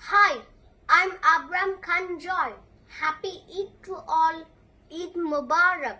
Hi, I'm Abram Khan Joy. Happy Eid to all. Eid Mubarak.